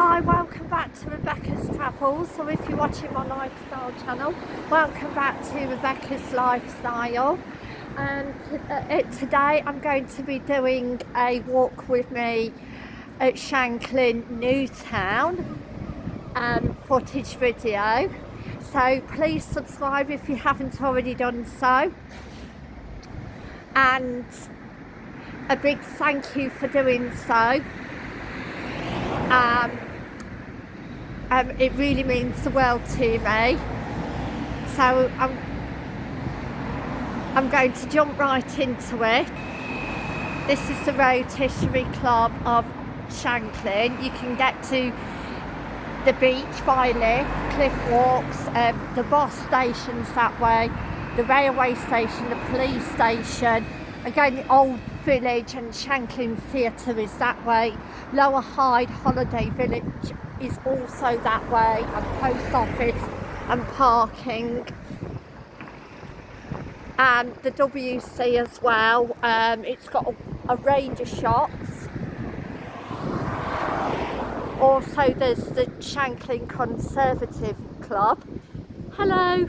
Hi, welcome back to Rebecca's Travels. So if you're watching my lifestyle channel, welcome back to Rebecca's Lifestyle. And uh, today I'm going to be doing a walk with me at Shanklin Newtown um, footage video. So please subscribe if you haven't already done so. And a big thank you for doing so. Um, um, it really means the world to me. So I'm, I'm going to jump right into it. This is the Rotisserie Club of Shanklin. You can get to the beach by lift, cliff walks, um, the bus stations that way, the railway station, the police station, again the old village and Shanklin Theatre is that way, Lower Hyde Holiday Village is also that way, and post office and parking and the WC as well, um, it's got a, a range of shops also there's the Shanklin Conservative Club. Hello.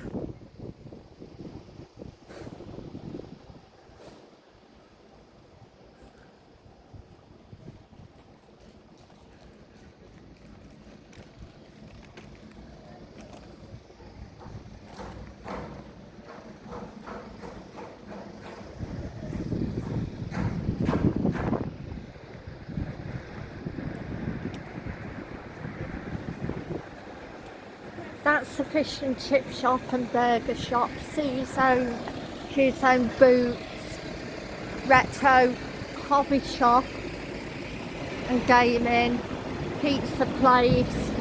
That's a fish and chip shop and burger shop, Shoe Zone, his own boots, retro hobby shop and gaming, pizza place.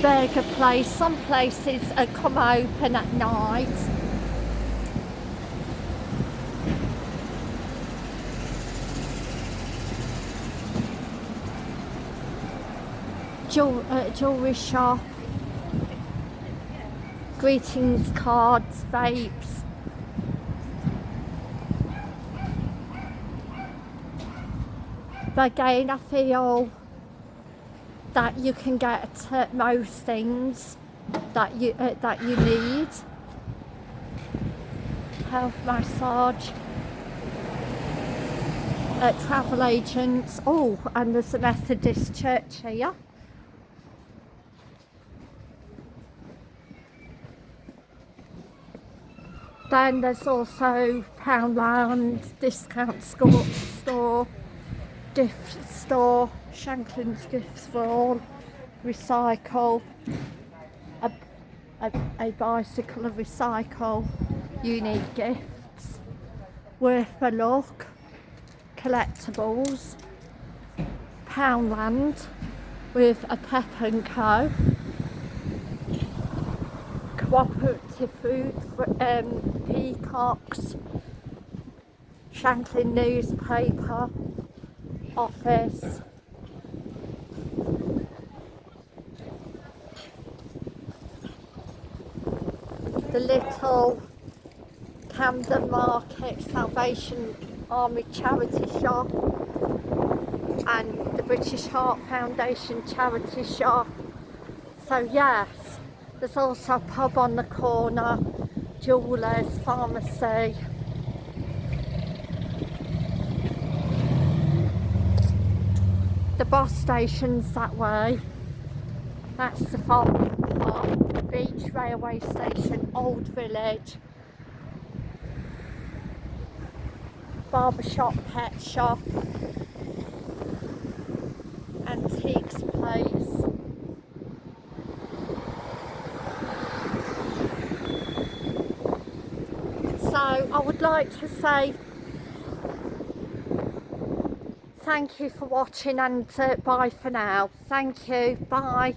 Burger place, some places come open at night uh, jewellery shop, greetings cards, vapes. But again, I feel that you can get uh, most things that you uh, that you need. Health massage. Uh, travel agents. Oh, and there's a Methodist church here. Then there's also Poundland, Discount Store, store Gift Store, Shanklin's Gifts for All, Recycle, a, a, a bicycle of recycle, unique gifts, worth a look, collectibles, Poundland with a Pep and Co cooperative food for um, peacocks, Shanklin newspaper, office, the little Camden Market Salvation Army charity shop and the British Heart Foundation charity shop. So yes, there's also a pub on the corner, jewellers, pharmacy. The bus station's that way. That's the park, beach railway station, old village. Barber shop, pet shop, antiques place. I would like to say thank you for watching and uh, bye for now. Thank you. Bye.